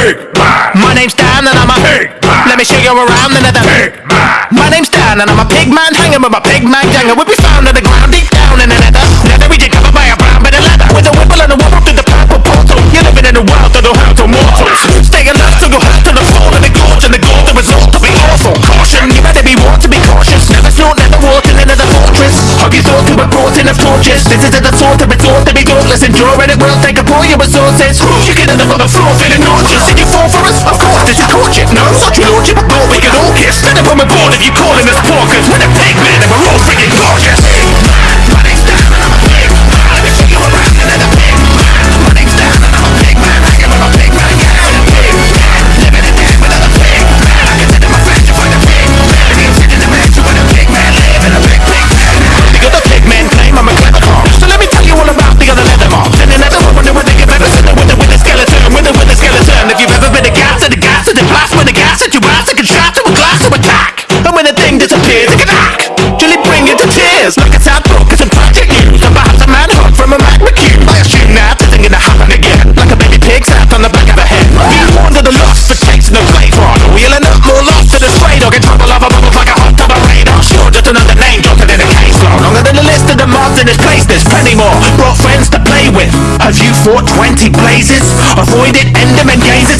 My name's Dan and I'm a pig man. Let me show you around another pig man. My name's Dan and I'm a pig man hanging with my pig man gang. will be found on the ground deep down in the nether. Leather we get covered by a brown bit of leather. With a whipple and a wobble through the purple portal. You're living in a world that don't have to mortals. Stay alive till you're hurt to the fall and the gorge and the gold. The result to be awful. Caution, you better be warned to be cautious. Never snort, never water, another fortress. Hug your sword to a brought in of torches. This is the sort of resort to be dauntless, enduring it. will all your resources You get end up on the floor feeling nauseous Did you fall for us? Of course, did you torture? No, such your lordship, but we could all kiss Stand up on my board if you're calling us pork 420 blazes Avoid it, end them and gaze it